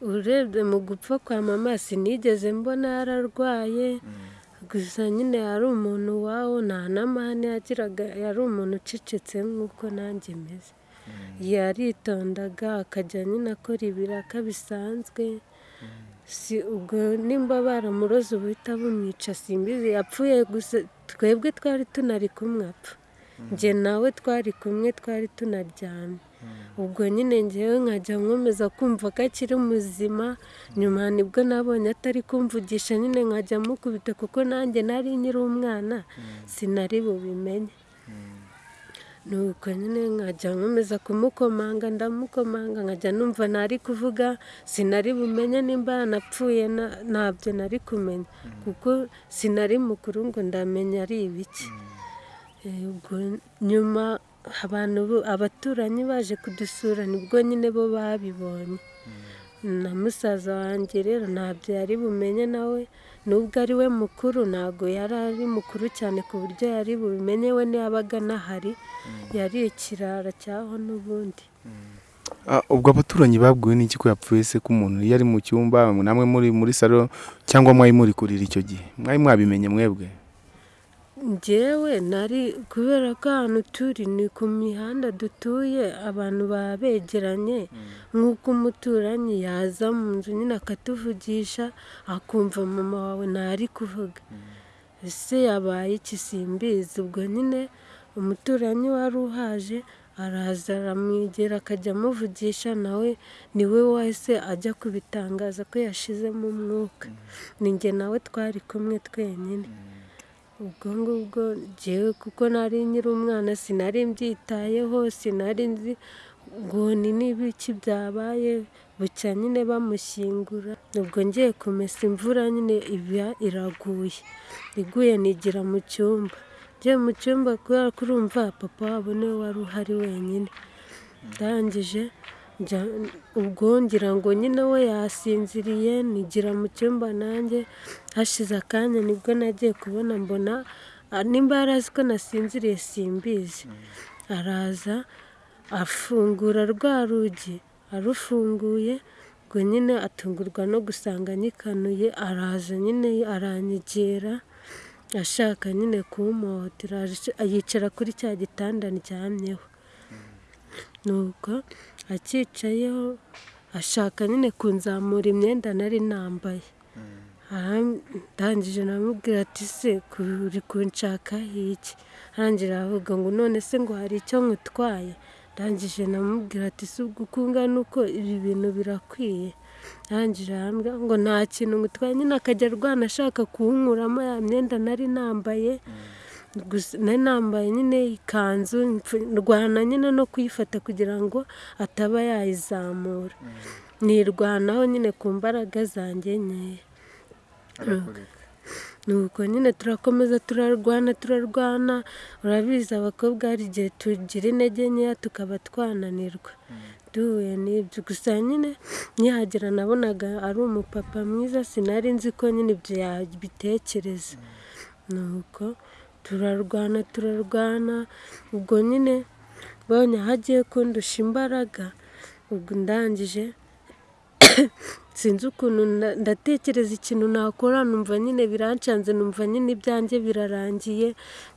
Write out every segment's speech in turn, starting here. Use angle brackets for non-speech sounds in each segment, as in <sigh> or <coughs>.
urebye mu gupfa kwa mama sinigeze mbona yararwaye. Gusa nyine yari umuntu wawo nta n'amahane yagiraga yari umuntu ucecetse nk'uko nanjye meze. Yaritondaga akajya nyine akora ibiraka bisanzwe. Si ubwo nimba baramuroze ubuhita bumwica simbizi yapfuye gusa twebwe twari tunari kumwe apfa. Njye nawe twari kumwe twari tunaryamye. Ubwo nyine ngewe nkajya nkomeza kumva ko akiri muzima nyuma ni bwo nabonye atari kumvugisha nyine nkajya mukubita kuko nanjye nari nkiri umwana sinari bubimenye. Nuko nyine nkajya nkomeza kumukomanga ndamukomanga nkajya numva ntari kuvuga sinari bumenye nimba yanapfuye na- ntabyo nari kumenya. Kuko sinari mukuru ngo ndamenya ari ibiki. Eh, ubwo nyuma abantu abaturanyi baje kudusura ni bwo nyine bo babibonye. Na musaza wanjye rero ntabyo yari bumenye nawe nubwo ari we mukuru ntabwo yari ari mukuru cyane ku buryo yari bubimenye we ntiyabaga anahari yari ikirara cyaho n'ubundi. Ah, ubwo abaturanyi babwiwe n'iki ko yapfuye se ko umuntu iyo ari mu cyumba namwe muri muri salo cyangwa mwari muri kurira icyo gihe? Mwari mwabimenye mwebwe? Njyewe nari kubera ko ahantu turi ni ku mihanda dutuye abantu baba begeranye nk'uko umuturanyi yaza mu nzu nyine akatuvugisha akumva mama wawe ntari kuvuga. Ese yabaye iki simbizi ubwo nyine umuturanyi wari uhaje araza aramwegera akajya amuvugisha nawe ni we wahise ajya kubitangaza ko yashizemo umwuka. Ni njye nawe twari kumwe twenyine. Ubwo ngubwo njyewe kuko nari nkiri umwana sinari mbyitayeho sinari nzi ngo ni n'ibiki byabaye bucya nyine bamushyingura. Ubwo ngiye kumesa imvura nyine iba iraguye. Iguye nigira mu cyumba. Ngiye mu cyumba kubera ko urumva papa wabo ni we wari uhari wenyine. Ndangije ubwo ngira ngo nyine we yasinziriye nigira mu cyumba nanjye hashize akanya ni bwo nagiye kubona mbona ah, nimba yari azi ko nasinziriye simbizi. Araza afungura rwa rugi arufunguye ubwo nyine atungurwa no gusanga nyikanuye araza nyine aranyegera ashaka nyine kumuhotera yicara kuri cya gitanda ndyamyeho. Nuko acyicayeho ashaka nyine kunzamura imyenda nari nambaye. Aram- ndangije namubwira ati se uri kunshakaho iki? Arangira aravuga ngo none se ngo hari icyo nkutwaye? Ndangije namubwira ati si ubwo uko ungana uko ibi bintu birakwiye. Arangije arambwira ngo nta kintu ngutwaye nyine akajya arwana ashaka kuwunkuramo ya myenda nari nambaye. Gusa nari nambaye nyine ikanzu ndwana nyine no kuyifata kugira ngo ataba yayizamura. Nirwanaho nyine ku mbaraga zanjye nkeya nuko nyine turakomeza turarwana turarwana urabizi abakobwa hari igihe tugira intege nkeya tukaba twananirwa. Duhuye n'ibyo. Gusa nyine nkihagera nabonaga ari umupapa mwiza sinari nzi ko nyine ibyo yabitekereza. Nuko turarwana turarwana. Ubwo nyine mbonye aho agiye kundusha imbaraga ubwo ndangije <coughs> sinzi ukuntu nda- ndatekereza ikintu nakora numva nyine birancanze numva nyine ibyanjye birarangiye.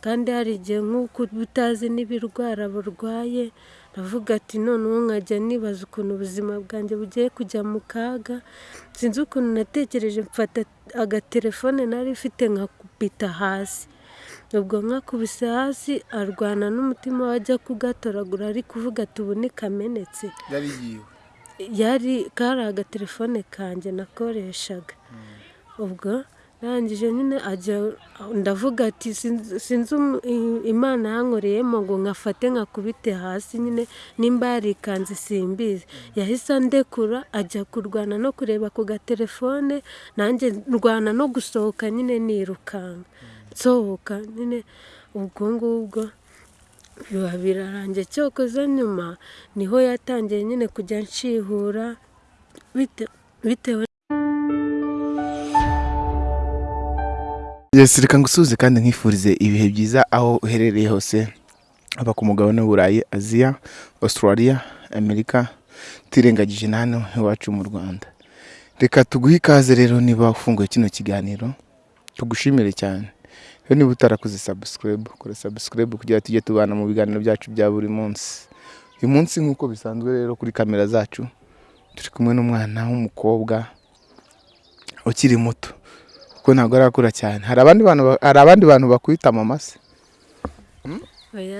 Kandi hari igihe nk'uko utazi n'ibirwara burwaye ndavuga ati noneho nkajya nibaza ukuntu ubuzima bwanjye bugiye kujya mu kaga. Sinzi ukuntu natekereje mfata agatelefone nari mfite nkakubita hasi. Ubwo nkakubise hasi arwana n'umutima we ajya kugatoragura ari kuvuga ati ubu ni kamenetse. Yari yiwe. Yari kari agatelefone kanjye nakoreshaga. Ubwo arangije nyine ajya ndavuga ati "Sinzi- imana yankoreyemo ngo nkafate nkakubite hasi nyine nimba yarikanze simbizi. Yahise andekura ajya kurwana no kureba ku gatelefone nanjye ndwana no gusohoka nyine nirukanka. Nsohoka nyine ubwo ngubwo biba birarangiye. Cyokoze nyuma ni ho yatangiye nyine kujya nshihura bite- bitewe Yes, reka ngusuhuze kandi nkifurize ibihe byiza aho uherereye hose. Haba ku mugabane w'uburayi aziya australia amerika tirengagije na hano iwacu mu rwanda. Reka tuguhe ikaze rero niba ufunguye kino kiganiro tugushimire cyane. Rero niba utarakoze sabusikarayibu kora sabusikarayibu kugira ngo tujye tubana mu biganiro byacu bya buri munsi. Uyu munsi nk'uko bisanzwe rero kuri kamera zacu turi kumwe n'umwana w'umukobwa ukiri muto. Kuko ntabwo arakura cyane. Hari abandi bantu bakwita mama se?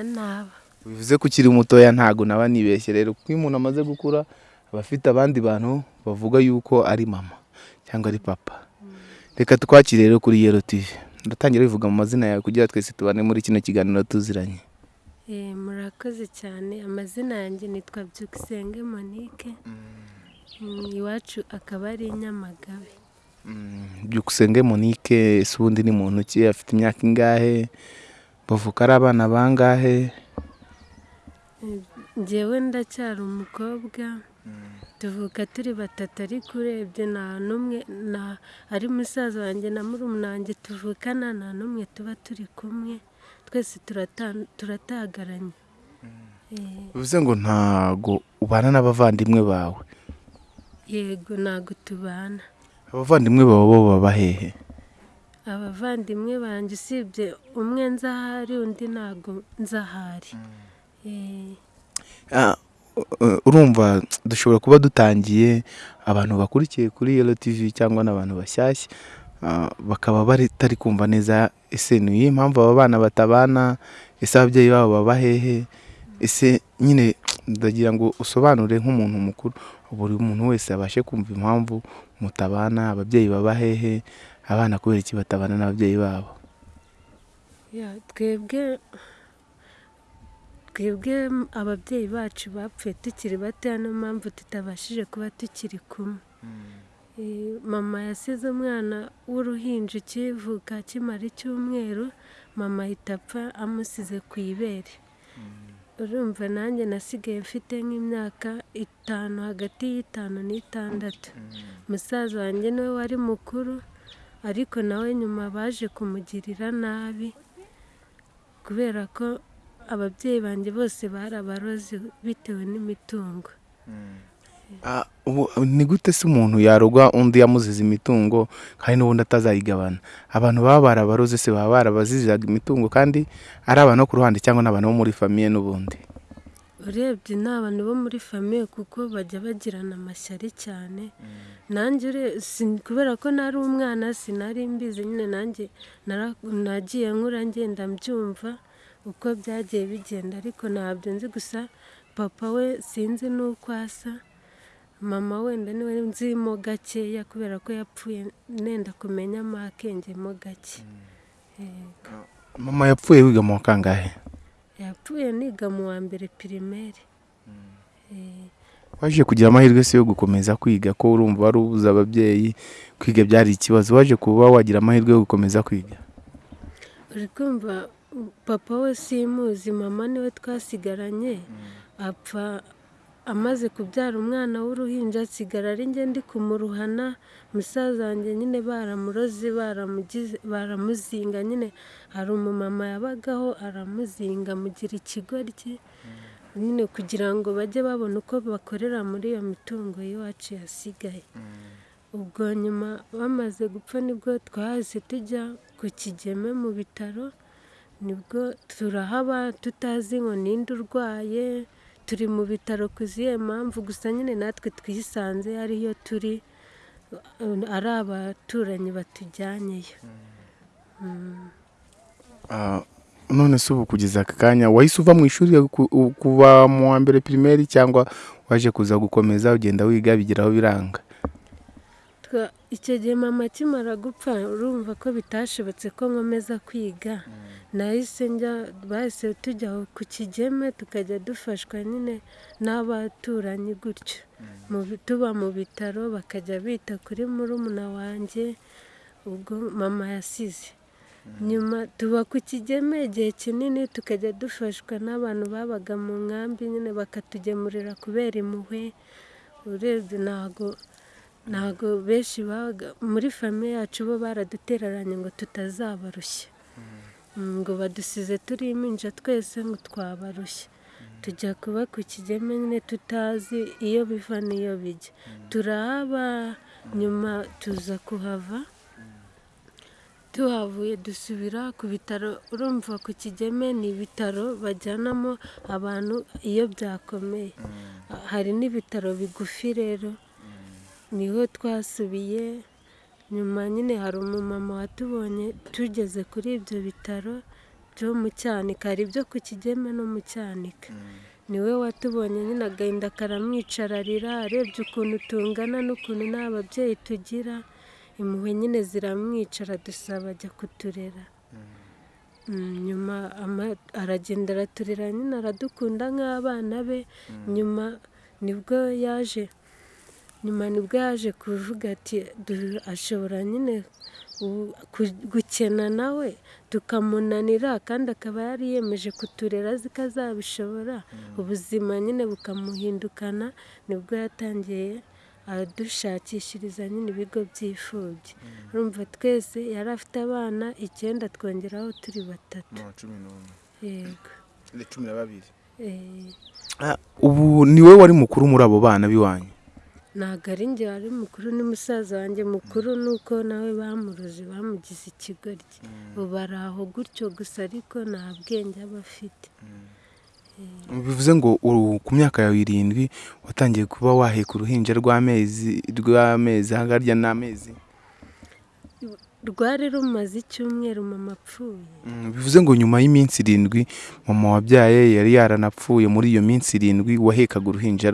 Naba. Bivuze ko ukiri mutoya ntabwo naba nibeshye. Rero kuko iyo umuntu amaze gukura aba afite abandi bantu bavuga yuko ari mama cyangwa ari papa. Reka twakire rero kuri yero tv ndatangira bivuga mu mazina yawe kugira twese tubane muri kino kiganiro tuziranye. Eh, murakoze cyane. Amazina yanjye nitwa byukusenge monique. Mm, iwacu akaba ari i nyamagabe. Mm, byukusenge monique ese ubundi ni muntu ki? Afite imyaka ingahe? Bavuka ari abana bangahe? Njyewe ndacyari umukobwa. Tuvuka turi batatu ariko urebye nta n'umwe ari musaza wanjye na wanjye tuvukana nta n'umwe tuba turi kumwe. Twese turata- turatagaranye. Eh, bivuze ngo ntago ubana n'abavandimwe bawe. Yego ntabwo tubana. Abavandimwe bawe bo baba hehe? Abavandimwe banjye usibye umwe nzi ahari undi ntabwo nzi urumva dushobora kuba dutangiye abantu bakurikiye kuri Yellow TV cyangwa n'abantu bashyashya ah, bakaba batari kumva neza ese ni iyihe mpamvu aba bana batabana? Ese ababyeyi babo baba hehe? Ese nyine ndagira ngo usobanure nk'umuntu mukuru buri muntu wese abashe kumva impamvu mutabana ababyeyi baba hehe abana kubera iki batabana n'ababyeyi babo? Twebwe twebwe ababyeyi bacu bapfuye tukiri batoya niyo mpamvu tutabashije kuba tukiri kumwe. Eh, mama yasize umwana w'uruhinja ukivuka akimara icyumweru mama ahita apfa amusize ku ibere. Urumva nanjye nasigaye mfite nk'imyaka itanu hagati y'itanu n'itandatu. Musaza wanjye ni we wari mukuru ariko nawe nyuma baje kumugirira nabi kubera ko ababyeyi banjye bose bari abarozi bitewe n'imitungo. Ah, ubu ni gute se umuntu yaroga undi yamuziza imitungo kandi n'ubundi atazayigabana? Abantu baba barabaroze se baba barabazizaga imitungo kandi ari abantu bo ku ruhande cyangwa n'abantu bo muri famiye n'ubundi? Urebye ni abantu bo muri famiye kuko bajya bagirana amashyari cyane. Nanjye ure- si- kubera ko nari umwana sinari mbizi nyine nanjye nagiye nkura ngenda mbyumva. Uko byagiye bigenda ariko ntabyo nzi gusa papa we sinzi n'uko asa mama wenda ni we nzimo gakeya kubera ko yapfuye nenda kumenyamo akengemo gake. Yego. mama yapfuye wiga mu kangahe? Yapfuye niga mu wa mbere pirimeri. Eh, waje kugira amahirwe se yo gukomeza kwiga ko urumva wari ubuze ababyeyi kwiga byari ikibazo. Waje kuba wagira amahirwe yo gukomeza kwiga? Uri kumva papa we simuzi mama ni we twasigaranye apfa amaze kubyara umwana w'uruhinja asigara ari njye ndi kumuruhana musaza wanjye nyine baramuroze baramuzinga nyine hari umumama yabagaho aramuzinga amugira ikigoryi nyine kugira ngo bajye babona uko bakorera muri iyo mitungo y'iwacu yasigaye. Ubwo nyuma bamaze gupfa ni bwo twahise tujya ku kigeme mu bitaro ni bwo turahaba tutazi ngo ninde urwaye turi mu bitaro ku zihe mpamvu gusa nyine natwe twisanze ariyo turi ari abaturanyi batujyanyeyo Mm. Ah, none se ubu kugeza aka kanya wahise uva mu ishuri kuva mu wa mbere pirimeri cyangwa waje kuza gukomeza ugenda wiga bigeraho biranga? Icyo gihe mama akimara gupfa urumva ko bitashobotse ko nkomeza kwiga. Nahise njya bahise tujya ku kigeme tukajya dufashwa nyine n'abaturanyi gutyo. Tuba mu bitaro bakajya bita kuri murumuna wanjye ubwo mama yasize. Nyuma tuba ku kigeme igihe kinini tukajya dufashwa n'abantu babaga mu nkambi nyine bakatugemurira kubera impuhwe. Urebye ntago ntago benshi muri famiye yacu bo baradutereranye ngo tutazabarushya. Mm, ngo badusize turi impinja twese ngo twabarushya. Tujya kuba ku kigeme nyine tutazi iyo biva n'iyo bijya. Turahaba nyuma tuza kuhava. Tuhavuye dusubira ku bitaro urumva ku kigeme ni ibitaro bajyanamo abantu iyo byakomeye. Hari n'ibitaro bigufi rero. Niho twasubiye. Nyuma nyine hari umumama watubonye tugeze kuri ibyo bitaro byo mu cyanika. Hari ibyo ku kigeme no mu cyanika. Niwe watubonye nyine agahinda karamwicararira arebye ukuntu tungana n'ukuntu nta babyeyi tugira. Impuhwe nyine ziramwicara dusaba ajya kuturera. Mm, nyuma ama- aragenda araturera nyine aradukunda nk'abana be. Nyuma ni bwo yaje nyuma ni bwo yaje kuvuga ati "Du- ashobora nyine gukena nawe tukamunanira kandi akaba yari yiyemeje kuturera azi ko azabishobora. Ubuzima nyine bukamuhindukana ni bwo yatangiye adushakishiriza nyine ibigo by'imfubyi urumva twese yari afite abana icyenda twongeraho turi batatu. Cumi n'umwe. Yego. Cumi na babiri. Eh, ubu ni wowe wari mukuru muri abo bana b'iwanyu? Ntabwo ari njye wari mukuru ni musaza wanjye mukuru nuko nawe bamuroze bamugize ikigoryi ubu ari aho gutyo gusa ariko nta bwenge aba afite. Bivuze ngo ku myaka yawe irindwi watangiye kuba waheka uruhinja rw'amezi rw'amezi hagarya n'amezi. Rwari rumaze icyumweru mama apfuye. Mm, bivuze ngo nyuma y'iminsi irindwi mama wabyaye yari yaranapfuye. Muri iyo minsi irindwi wahekaga uruhinja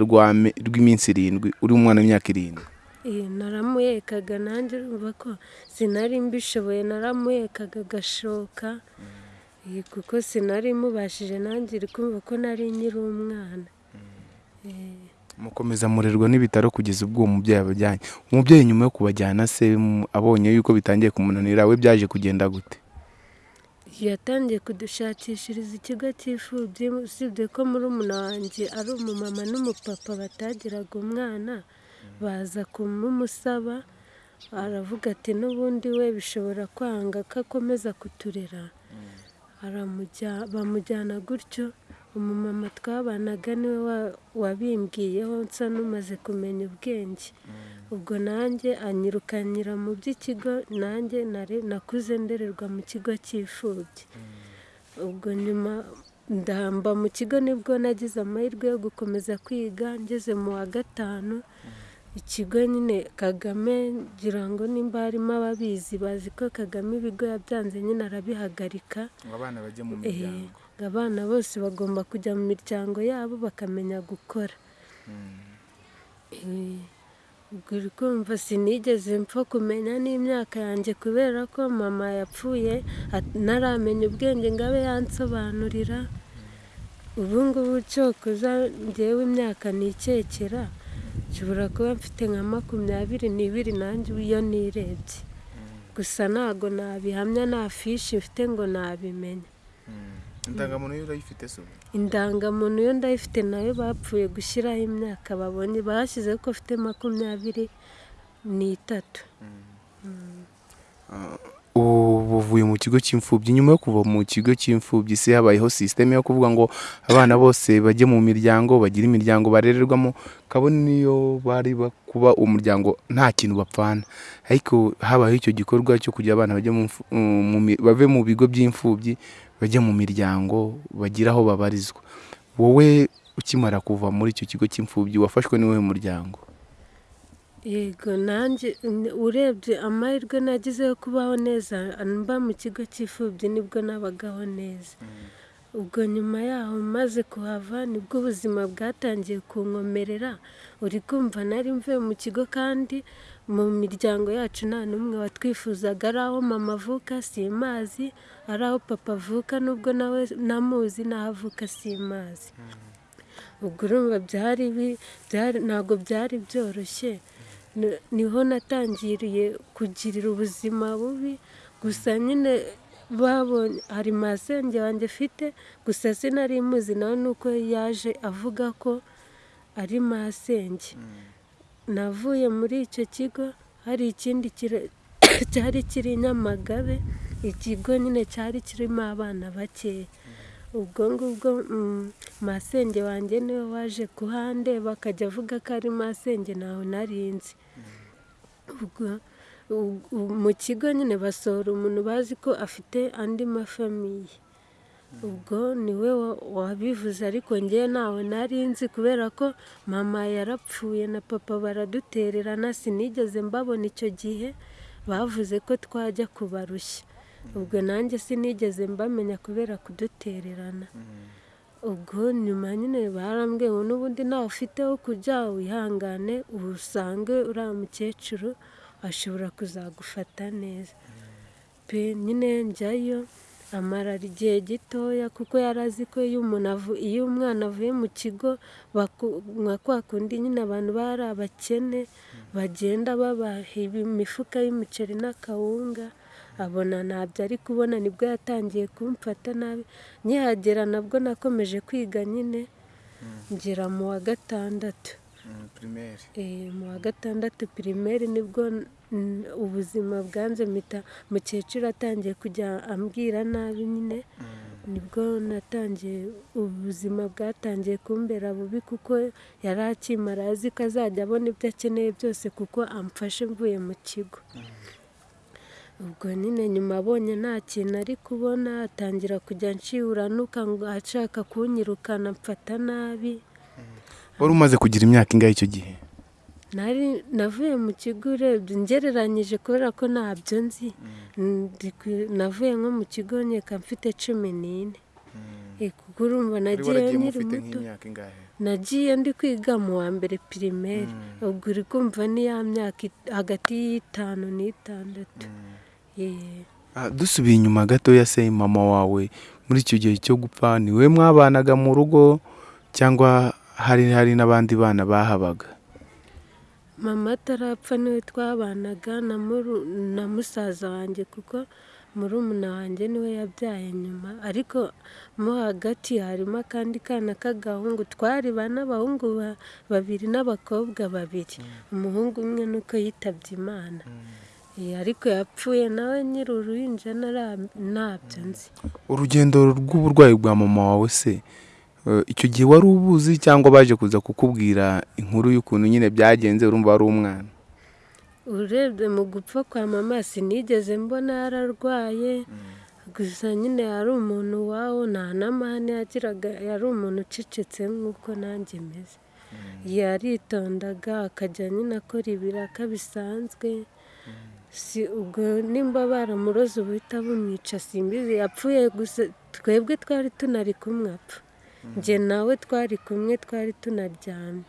rw'iminsi irindwi uri umwana w'imyaka irindwi. Eh, naramuhekaga nanjye urumva ko sinari mbishoboye naramuhekaga agashoka. Eh, kuko sinari mubashije nanjye uri kumva ko nari nkiri umwana. Eh, mukomeza murerwa n'ibitaro kugeza ubwo uwo mubyeyi abajyanye. Umubyeyi nyuma yo kubajyana se mm, abonye yuko bitangiye kumunanira we byaje kugenda gute? Yatangiye kudushakishiriza ikigo cy'imfubyi usibye ko murumuna wanjye ari umumama n'umupapa batagiraga umwana baza kumumusaba aravuga ati n'ubundi we bishobora kwanga ko akomeza kuturera. Aramujya- bamujyana gutyo umumama twabanaga ni we wa- wabimbwiyeho nsa n'umaze kumenya ubwenge. Ubwo nanjye anyirukanyira mu by'ikigo nanjye nakuze ndererwa mu kigo cy'imfubyi ubwo nyuma ndamba mu kigo ni bwo nagize amahirwe yo gukomeza kwiga ngeze mu wa gatanu. Ikigo nyine kagame ngira ngo nimba harimo ababizi bazi ko kagame ibigo yabyanze nyine arabihagarika. Ngo abana bajye mu Eh, ngo abana bose bagomba kujya mu miryango yabo bakamenya gukora. Eh, ubwo uri kumva sinigeze mpfa kumenya n'imyaka yanjye kubera ko mama yapfuye ntaramenya ubwenge ngo abe yansobanurira ubu ngubu cyokoza ngewe imyaka nikekera nshobora kuba mfite nka makumyabiri n'ibiri nanjye iyo nirebye. Gusa ntago nabihamya nta fishi mfite ngo nabimenya. Indangamuntu yo urayifite se ubu? indangamuntu yo ndayifite na yo bapfuye gushyiraho imyaka babonye bashyizeho ko afite makumyabiri n'itatu. Ubu uvuye mu kigo cy'imfubyi nyuma yo kuva mu kigo cy'imfubyi se habayeho sisiteme yo kuvuga ngo abana bose bajye mu miryango bagire imiryango barererwamo kabone niyo bari ba- kuba umuryango nta kintu bapfana. Ariko habayeho icyo gikorwa cyo kugira abana mi- bave mu bigo by'imfubyi bajye mu miryango bagire aho babarizwa. Wowe ukimara kuva muri icyo kigo cy'imfubyi wafashwe n'uwuhe muryango? Yego nanjye urebye amahirwe nagize yo kubaho neza mba mu kigo cy'imfubyi ni bwo nabagaho neza. Ubwo nyuma yaho maze kuhava ni bwo ubuzima bwatangiye kunkomerera. Uri kumva nari mvuye mu kigo kandi mu miryango yacu nta n'umwe watwifuzaga. Ari aho mama avuka simazi ari aho papa avuka nubwo nawe namuzi n'aho avuka simazi ubwo urumva ntabwo byari byoroshye. Ni- ni ho natangiriye kugirira ubuzima bubi. Gusa nyine babonye hari masenge wanjye mfite gusa sinari muzi nawe nuko yaje avuga ko ari masenge. Navuye muri icyo kigo hari ikindi <coughs> cyari kiri nyamagabe ikigo nyine cyari kirimo abana bakeya. Ubwo ngubwo mm, masenge wanjye ni we waje kuhandeba akajya avuga ko ari masenge narinzi ubwo mu kigo nyine basohora umuntu bazi ko afite andi mafamiye. Ubwo ni we wa- wabivuze ariko ngewe ntawe nari nzi kubera ko mama yarapfuye na papa baradutererana sinigeze mbabona icyo gihe bavuze ko twajya kubarushya. Ubwo nanjye sinigeze mbamenya kubera kudutererana. Ubwo nyuma nyine barambwiye ngo n'ubundi ntawe ufite wo kujya wihangane usange uriya mukecuru ashobora kuzagufata neza. Pe nyine njyayo amara igihe gitoya kuko yari azi ko iyo umuntu iyo umwana avuye mu kigo nka kwa kundi nyine abantu bari abakene bagenda babaha imifuka y'umuceri n'akawunga abona ntabyo ari kubona ni bwo yatangiye kumfata nabi. Nkihagera nabwo nakomeje kwiga nyine ngera mu wa gatandatu. Mu wa gatandatu pirimeri ni bwo mm, ubuzima bwanze mpita mukecuru atangiye kujya ambwira nabi nyine ni bwo natangiye ubuzima bwatangiye kumbera bubi kuko yari akimara azi ko azajya abona ibyo akeneye byose kuko amfashe mvuye mu kigo. Ubwo nyine nyuma abonye nta kintu ari kubona atangira kujya nshiuranuka ngo ashaka kunyirukana mfata nabi. Wari umaze kugira imyaka ingahe icyo gihe? Nari navuye mu kigo urebye ngereranyije kubera ko ntabyo nzi. Navuye nko mu kigo nkeka mfite cumi n'ine. Eh, kuko urumva nagiye nkiri muto nagiye ndi kwiga mu wa mbere pirimeri ubwo uri kumva ni ya myaka hagati y'itanu n'itandatu. Eh, Ah, dusubiye inyuma gatoya se mama wawe. Muri icyo gihe cyo gupfa ni we mwabanaga mu rugo cyangwa hari hari n'abandi bana bahabaga. Mama atarapfa ni we twabanaga na musaza wanjye kuko murumuna wanjye ni we yabyaye nyuma. Ariko mo hagati harimo akandi kana k'agahungu twari bane abahungu ba- babiri n'abakobwa babiri. Umuhungu umwe nuko yitabye imana. Eh, ariko yapfuye nawe nyiri uruhinja ntabyo nzi. Urugendo rw'uburwayi bwa mama wawe se icyo gihe wari ubuzi cyangwa baje kuza kukubwira inkuru y'ukuntu nyine byagenze urumva wari umwana? Urebye mu gupfa kwa mama sinigeze mbona yararwaye. Gusa nyine yari umuntu wawo nta n'amahane yagiraga yari umuntu ucecetse nk'uko nanjye meze. Yaritondaga akajya nyine akora ibiraka bisanzwe. Si ubwo nimba baramuroze ubuhita bumwica simbizi yapfuye gusa twebwe twari tunari kumwe apfa njye nawe twari kumwe twari tunaryamye.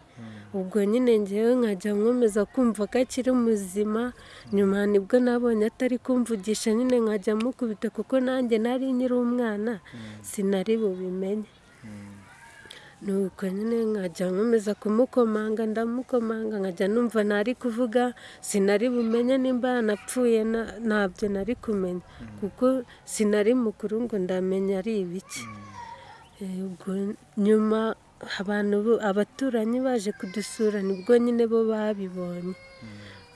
Ubwo nyine ngewe nkajya nkomeza kumva ko akiri muzima nyuma ni bwo nabonye atari kumvugisha nyine nkajya mukubita kuko nanjye nari nkiri umwana sinari bubimenye nuko nyine nkajya nkomeza kumukomanga ndamukomanga nkajya numva ntari kuvuga sinari bumenye nimba yanapfuye na- ntabyo nari kumenya. Kuko sinari mukuru ngo ndamenya ari ibiki. Ubwo nyuma abantu abaturanyi baje kudusura ni bwo nyine bo babibonye.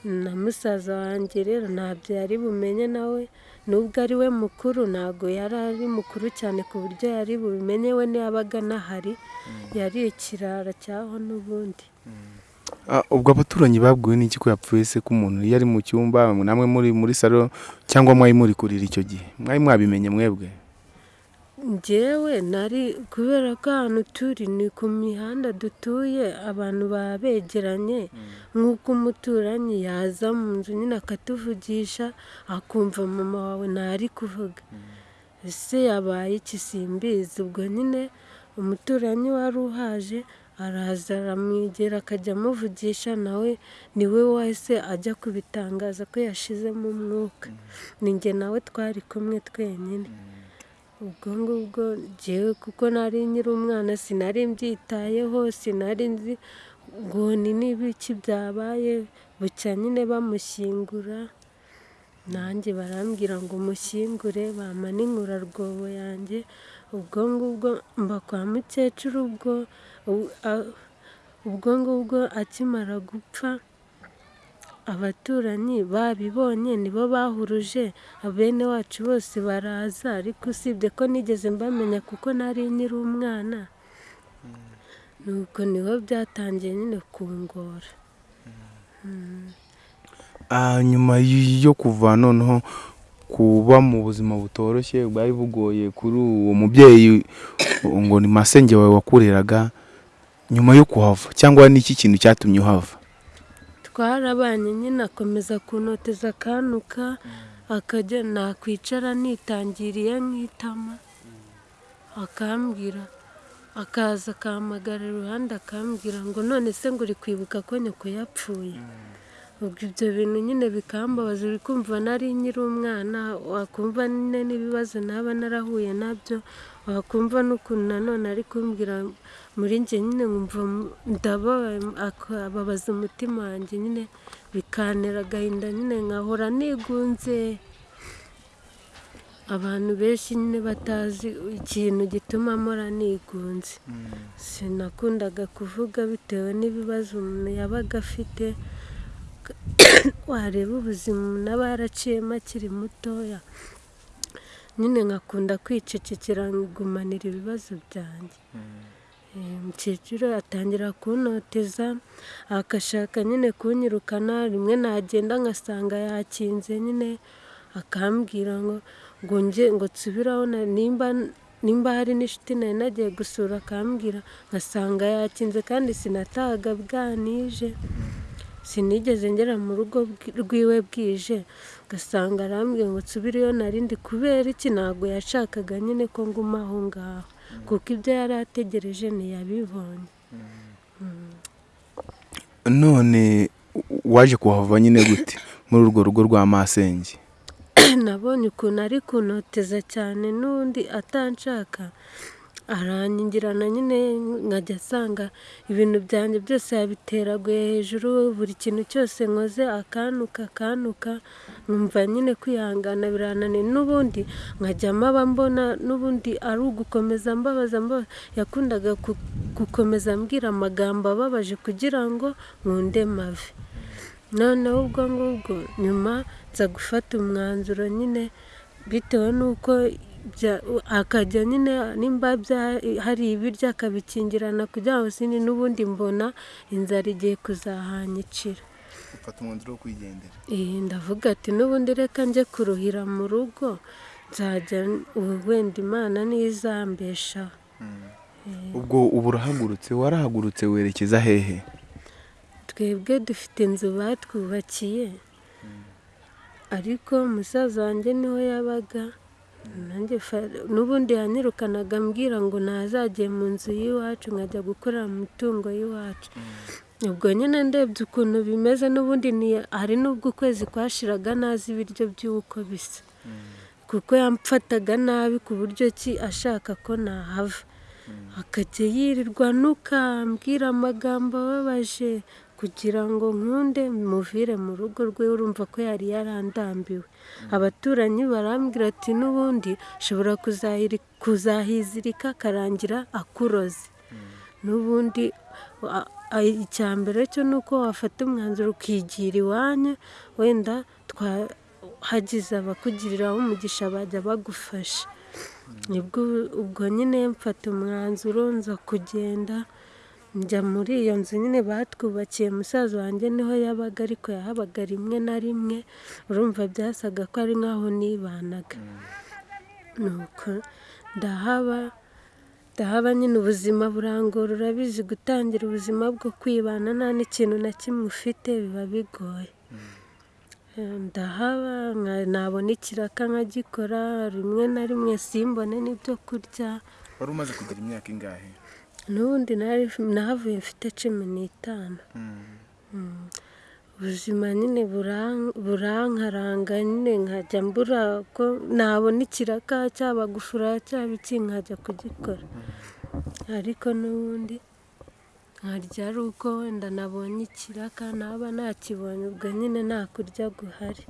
Na musaza wanjye rero ntabyo yari bumenye nawe nubwo ari we mukuru ntabwo yari ari mukuru cyane ku buryo yari bubimenye we ntiyabaga anahari yari ikirara cyaho n'ubundi. Ah, ubwo abaturanyi babwiwe n'iki ko yapfuye se ko umuntu iyo ari mu cyumba namwe muri muri salo cyangwa mwari muri kurira icyo gihe? Mwari mwabimenye mwebwe? Njyewe nari kubera ko ahantu turi ni ku mihanda dutuye abantu baba begeranye nk'uko umuturanyi yaza mu nzu nyine akatuvugisha akumva mama wawe ntari kuvuga. Ese yabaye iki simbizi ubwo nyine umuturanyi wari uhaje araza aramwegera akajya amuvugisha nawe ni we wahise ajya kubitangaza ko yashizemo umwuka ni njye nawe twari kumwe twenyine. Ubwo ngubwo njyewe kuko nari nkiri umwana sinari mbyitayeho sinari nzi ngo ni n'ibiki byabaye bucya nyine bamushyingura. Nanjye barambwira ngo mushyingure bampa n'inkurarwobo yanjye. Ubwo ngubwo mba kwa mukecuru ubwo ubwo ngubwo akimara gupfa abaturanyi babibonye nibo bahuruje bene wacu bose baraza ariko usibye ko nigeze mbamenya kuko nari nkiri umwana. Nuko ni ho byatangiye nyine kungora. Ah, nyuma yo kuva noneho kuba mu buzima butoroshye bwari bugoye kuri uwo mubyeyi ngo ni masenge wawe wakureraga nyuma yo kuhava cyangwa ni iki kintu cyatumye uhava? Twarabanye nyine akomeza kunoteza akanuka akajya nakwicara nitangiriye nk'itama. Akambwira akaza akahamagara iruhande akambwira ngo none se ngo uri kwibuka ko nyoko yapfuye? Ubwo ibyo bintu nyine bikambabaza uri kumva nari nkiri umwana wakumva nyine n'ibibazo naba narahuye na byo wakumva n'ukuntu nanone ari kumbwira muri njye nyine nkumva ndababaye akababaza umutima wanjye nyine bikantera agahinda nyine nkahora nigunze. Abantu benshi nyine batazi ikintu gituma mpora nigunze. Sinakundaga kuvuga bitewe n'ibibazo umuntu yabaga afite. <coughs> Wareba ubuzima umuntu aba yaraciyemo akiri mutoya. Nyine nkakunda kwicecekera nkigumanira ibibazo byanjye. Eh, umukecuru atangira kuntoteza agashaka nyine kunyirukana rimwe nagenda ngasanga yakinze nyine akambwira ngo ngo nsubiraho na- nimba hari n'inshuti nari nagiye gusura akambwira ngasanga yakinze kandi sinatahaga bwanije. Sinigeze ngera mu rugo rwiwe bwije. Ugasanga arambwiye ngo nsubireyo narindi kubera iki? Ntabwo yashakaga nyine ko nguma aho ngaho. Kuko ibyo yari ategereje ntiyabibonye. None waje kuhava nyine gute muri urwo rugo rwa masenge? <clears throat> Nabonye ukuntu ari kunoteza cyane n'undi atanshaka. Aranyingirana nyine nkajya asanga ibintu byanjye byose yabiteraguye hejuru buri kintu cyose nkoze akanuka akanuka nkumva nyine kwihangana birananiye. N'ubundi nkajyamo aba mbona n'ubundi ari ugukomeza mbabaza mbabaza yakundaga ku- gukomeza ambwira amagambo ababaje kugira ngo nkunde mave. Noneho ubwo ngubwo nyuma nza gufata umwanzuro nyine bitewe n'uko akajya nyine nimba bya- hari ibiryo akabikingirana kugira ngo n'ubundi mbona inzara igiye kuzahanyicira ufata umwanzuro wo kwigendera. Eh, ndavuga ati n'ubundi reka njye kuruhira mu rugo nzajya ubu wenda imana n'izambeshaho ubwo ubu urahagurutse warahagurutse werekeza hehe? Twebwe dufite inzu batwubakiye. Ariko musaza wanjye ni ho yabaga. Nanjye n'ubundi yanyirukanaga ambwira ngo ntazajye mu nzu y'iwacu nkajya gukorera mu mitungo y'iwacu. Ubwo nyine ndebye ukuntu bimeze n'ubundi hari n'ubwo ukwezi kwashiraga ntazi ibiryo by'uko bisa. Kuko yamfataga nabi ku buryo ki ashaka ko nahava. Akajya yirirwa nukambwira amagambo ababaje kugira ngo nkunde muvire mu rugo rwe urumva ko yari yarandambiwe. Abaturanyi barambwira ati n'ubundi kuzahiri- kuzahizirika akarangira akuroze. N'ubundi icya mbere cyo ni uko wafata umwanzuro ukigira iwanyu wenda twa- hagize abakugiriraho umugisha bajya bagufasha. Ubwo nyine mfata umwanzuro nza kugenda njya muri iyo nzu nyine batwubakiye musaza wanjye ni ho yabaga ariko yahabaga rimwe na rimwe urumva byasaga ko ari nk'aho nibanaga. Nuko ndahaba ndahaba nyine ubuzima burangora urabizi gutangira ubuzima bwo kwibana nta n'ikintu na kimwe ufite biba bigoye. Ndahaba nabona ikiraka nkagikora rimwe na rimwe simbone n'ibyo kurya. Wari umaze kugira imyaka ingahe? N'ubundi nari- nahavuye mfite cumi n'itanu. Mm. ubuzima nyine buran- burankaranga nyine nkajya mbura ko nabona ikiraka cyaba gufura cyaba iki nkajya kugikora. Ariko n'ubundi nkarya ari uko wenda nabonye ikiraka naba nakibonye ubwo nyine nta kurya guhari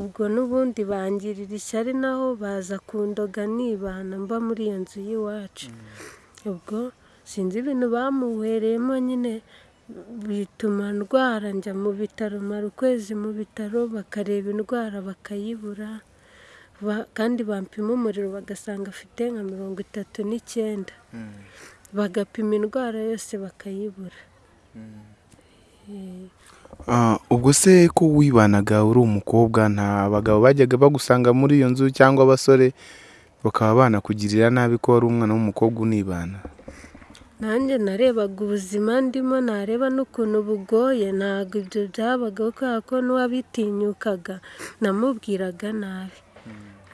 ubwo n'ubundi bangirira ishyari naho baza kundoga nibana mba muri iyo nzu y'iwacu. Ubwo sinzi ibintu bamuhereyemo nyine. Bituma ndwara njya mu bitaro mara ukwezi mu bitaro bakareba indwara bakayibura. Ba- kandi bampima umuriro bagasanga afite nka mirongo itatu n'icyenda. Bagapima indwara yose bakayibura. Eh, Ah, ubwo se ko wibanaga uri umukobwa nta bagabo bajyaga bagusanga muri iyo nzu cyangwa abasore? Bakaba banakugirira nabi ko wari umwana w'umukobwa unibana. Nanjye narebaga ubuzima ndimo nareba n'ukuntu bugoye ntabwo ibyo byabagaho kubera ko n'uwabitinyukaga namubwiraga nabi.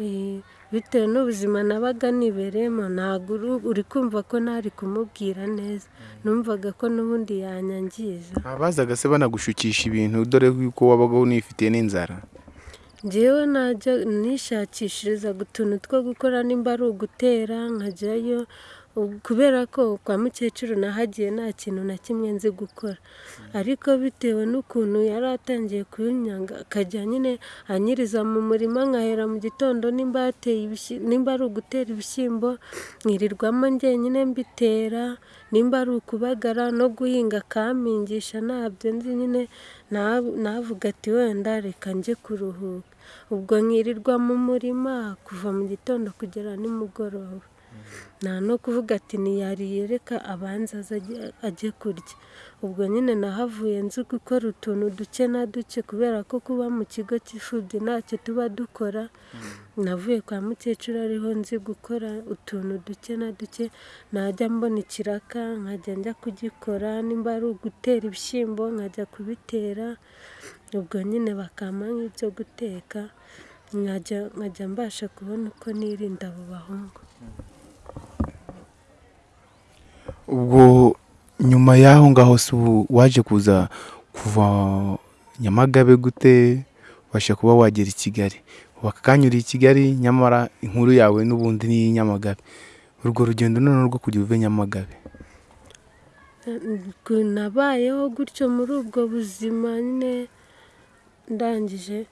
Eh, bitewe n'ubuzima nabaga nibereyemo ntabwo uri- uri kumva ko ntari kumubwira neza. Numvaga ko n'ubundi yanyangiza. Abazaga se banagushukisha ibintu dore yuko wabaga unifitiye n'inzara. Njyewe najya nishakishirizaga utuntu two gukora nimba ari ugutera nkajyayo kubera ko kwa mukecuru nahagiye nta kintu na kimwe nzi gukora. Ariko bitewe n'ukuntu yari atangiye kunyanga akajya nyine anyiriza mu murima nkahera mu gitondo nimba yateye ibishy- nimba ari ugutera ibishyimbo nkirirwamo njyenyine mbitera nimba ari ukubagara no guhinga akampingisha ntabyo nzi nyine na- navuga ati wenda reka njye kuruhuka. Ubwo nkirirwa mu murima kuva mu gitondo kugera nimugoroba. Nta no kuvuga ati ntiyariye reka abanza aze ajye- kurya. Ubwo nyine nahavuye nzi gukora utuntu duke na duke kubera ko kuba mu kigo cy'imfubyi ntacyo tuba dukora. Navuye kwa mukecuru ariho nzi gukora utuntu duke na duke. Najya mbona ikiraka nkajya njya kugikora nimba ari ugutera ibishyimbo nkajya kubitera. Ubwo nyine bakampa nk'ibyo guteka nkajya nkajya mbasha kubona uko nirinda abo bahungu. Ubwo nyuma y'aho ngaho se ubu waje kuza kuva nyamagabe gute ubasha kuba wagera i kigali? Uri i kigali nyamara inkuru yawe n'ubundi ni iy'Inyamagabe urwo rugendo noneho rwo kujya uve nyamagabe. Nabayeho gutyo muri ubwo buzima nyine ndangije.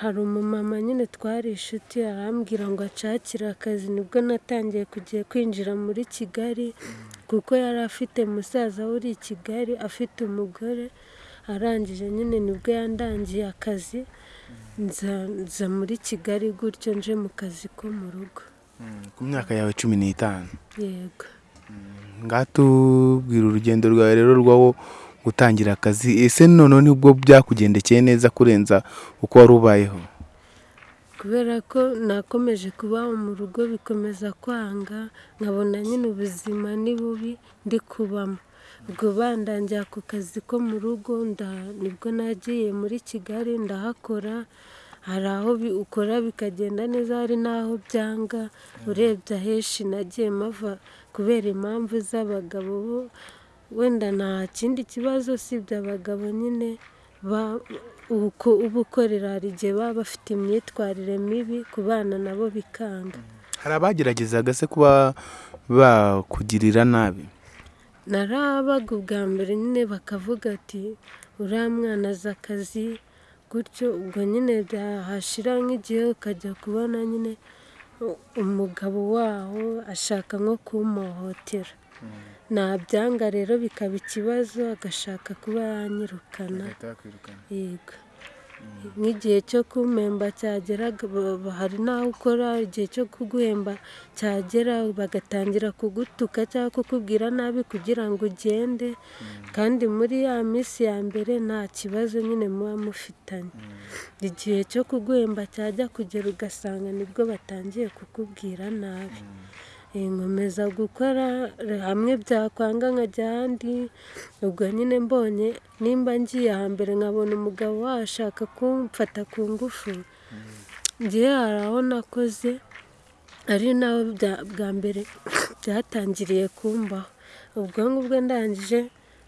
Hari umumama nyine twari inshuti arambwira ngo acakire akazi ni bwo natangiye kugiye kwinjira muri kigali. Kuko yari afite musaza we uri i kigali afite umugore arangije nyine ni bwo yandangiye akazi nza muri kigali gutyo nje mu kazi ko mu rugo. Ku myaka yawe cumi n'itanu. Yego. Ngaha tubwira urugendo rwawe rero rwawo gutangira akazi. Ese noneho ni bwo byakugendekeye neza kurenza uko wari ubayeho? Kubera ko nakomeje kubaho mu rugo bikomeza kwanga nkabona nyine ubuzima ni bubi ndi kubamo ubwo bandangiye ako kazi ko mu rugo ni bwo nagiye muri kigali ndahakora hari aho ukora bikagenda neza hari n'aho byanga urebye ahenshi nagiye mava kubera impamvu z'abagabo bo wenda nta kindi kibazo usibye abagabo nyine ba- uko uba ukorera hari igihe baba bafite imyitwarire mibi ku bana nabo bikanga. Hari abageragezaga se kuba bakugirira nabi? Narabaga ubwa mbere nyine bakavuga ati uriya mwana azi akazi gutyo ubwo nyine byahashira nk'igihe ukajya kubona nyine umugabo waho ashaka nko kumuhohotera nabyanga rero bikaba ikibazo agashaka kuba yanyirukana yego. Nk'igihe cyo kumpemba cyageraga ba- ba- hari n'aho ukora igihe cyo kuguhemba cyagera bagatangira kugutuka cyangwa kukubwira nabi kugira ngo ugende. Kandi muri ya minsi ya mbere nta kibazo nyine muba mufitanye. Igihe cyo kuguhemba cyajya kugera ugasanga ni bwo batangiye kukubwira nabi. Eh, nkomeza gukora hamwe byakwanga nkajya ahandi. Ubwo nyine mbonye nimba ngiye ahambere nkabona umugabo washaka kumfata ku ngufu. Ngiye hari aho nakoze ari naho bwa mbere byatangiriye kumbaho. Ubwo ngubwo ndangije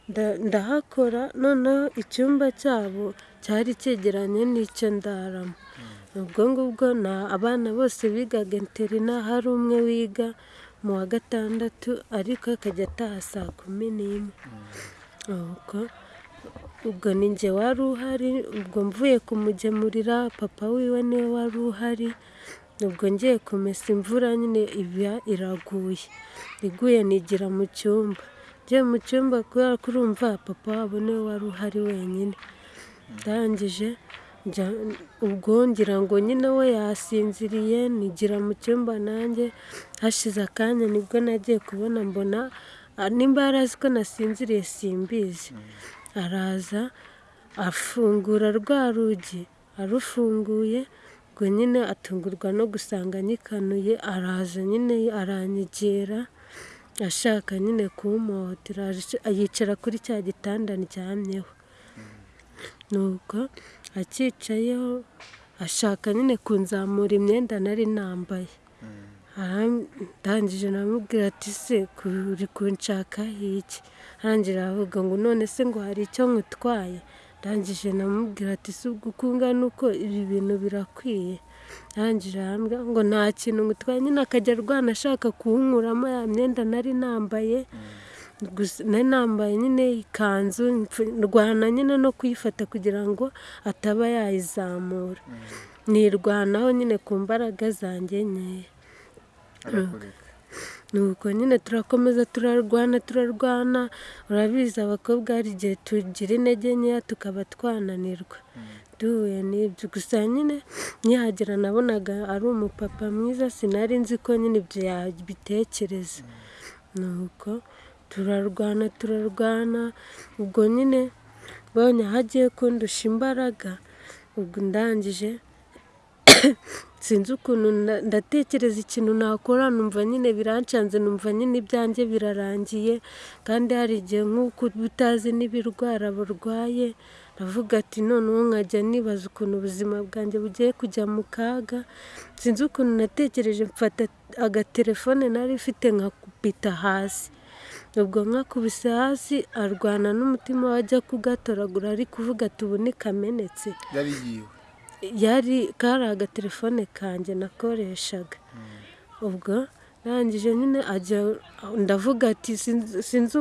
nda- ndahakora noneho icyumba cyabo cyari cyegeranye n'icyo ndaramo. Ubwo ngubwo na abana bose bigaga interina hari umwe wiga mu wa gatandatu ariko akajya ataha saa kumi n'imwe. Ubwo ubwo ni njye wari uhari ubwo mvuye kumugemurira papa wiwe ni we wari uhari ubwo ngiye kumesa imvura nyine iba iraguye. Iguye nigira mu cyumba. Ngiye mu cyumba kubera ko urumva papa wabo ni we wari uhari wenyine. Ndangije ubwo ngira ngo nyine we yasinziriye nigira mu cyumba nanjye hashize akanya ni bwo nagiye kubona mbona ah, nimba yari azi ko nasinziriye simbizi. Araza afungura rwa rugi arufunguye ubwo nyine atungurwa no gusanga nyikanuye araza nyine aranyegera ashaka nyine kumuhotera yicara kuri cya gitanda ndyamyeho. Nuko acyicayeho ashaka nyine kunzamura imyenda nari nambaye. Ndangije namubwira ati se uri kunshakaho iki? Arangira aravuga ngo none se ngo hari icyo nkutwaye? Ndangije namubwira ati si ubwo uko ungana uko ibi bintu birakwiye. Arangije arambwira ngo nta kintu ngutwaye nyine akajya arwana ashaka kuwunkuramo ya myenda nari nambaye. Nari nambaye nyine ikanzu ndwana nyine no kuyifata kugira ngo ataba yayizamura. Nirwanaho nyine ku mbaraga zanjye nkeya. Nuko nyine turakomeza turarwana turarwana. Urabizi abakobwa hari igihe tugira intege nkeya tukaba twananirwa. Duhuye n'ibyo. Gusa nyine nkihagera nabonaga ari umupapa mwiza sinari nzi ko nyine ibyo yabitekereza. Nuko turarwana turarwana. Ubwo nyine mbonye aho agiye kundusha imbaraga ubwo ndangije <coughs> sinzi ukuntu ndatekereza ikintu nakora numva nyine birancanze numva nyine ibyanjye birarangiye. Kandi hari igihe nk'uko utazi n'ibirwara burwaye ndavuga ati noneho nkajya nibaza ukuntu ubuzima bwanjye bugiye kujya mu kaga. Sinzi ukuntu natekereje mfata agatelefone nari mfite nkakubita hasi. Ubwo nkakubise hasi arwana n'umutima we ajya kugatoragura ari kuvuga ati ubu nikamenetse yari yiwe. Yari kari agatelefone kanjye nakoreshaga. Ubwo arangije nyine ajya ndavuga ati sinzi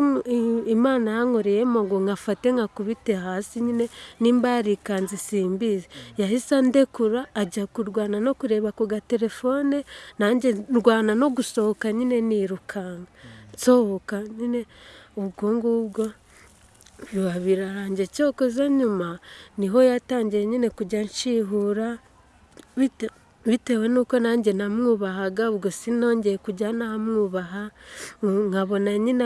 imana yankoreyemo ngo nkafate nkakubite hasi nyine nimba yarikanze simbizi yahise andekura ajya kurwana no kureba ku gatelefone nanjye ndwana no gusohoka nyine nirukanka. Nsohoka nyine ubwo ngubwo biba birarangiye cyokoze nyuma ni ho yatangiye nyine kujya nshihura bitewe n'uko nanjye namwubahaga ubwo sinongeye kujya namwubaha nkabona nyine